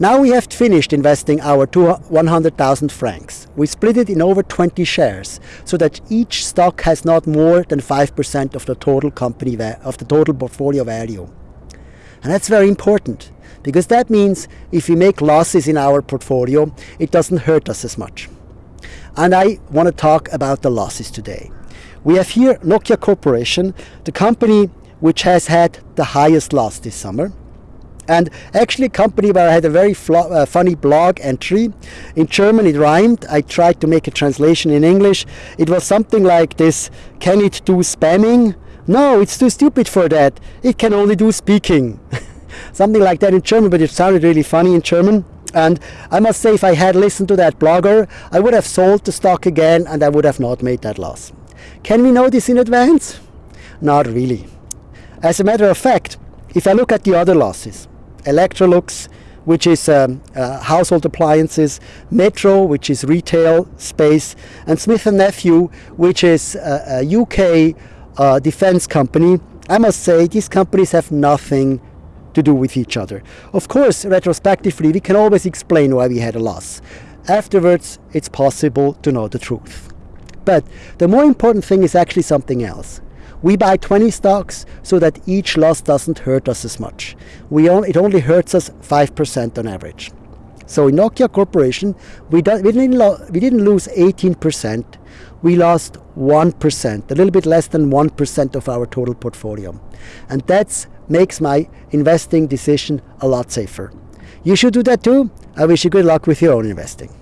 Now we have finished investing our 100,000 francs. We split it in over 20 shares so that each stock has not more than 5% of the total company of the total portfolio value. And that's very important because that means if we make losses in our portfolio, it doesn't hurt us as much. And I want to talk about the losses today. We have here Nokia Corporation, the company which has had the highest loss this summer and actually a company where I had a very uh, funny blog entry. In German it rhymed. I tried to make a translation in English. It was something like this, can it do spamming? No, it's too stupid for that. It can only do speaking. something like that in German, but it sounded really funny in German. And I must say, if I had listened to that blogger, I would have sold the stock again and I would have not made that loss. Can we know this in advance? Not really. As a matter of fact, if I look at the other losses, Electrolux, which is um, uh, household appliances, Metro, which is retail space, and Smith & Nephew, which is a, a UK uh, defense company. I must say these companies have nothing to do with each other. Of course, retrospectively, we can always explain why we had a loss. Afterwards, it's possible to know the truth. But the more important thing is actually something else. We buy 20 stocks so that each loss doesn't hurt us as much. We it only hurts us 5% on average. So in Nokia Corporation, we, we, didn't we didn't lose 18%, we lost 1%, a little bit less than 1% of our total portfolio. And that makes my investing decision a lot safer. You should do that too. I wish you good luck with your own investing.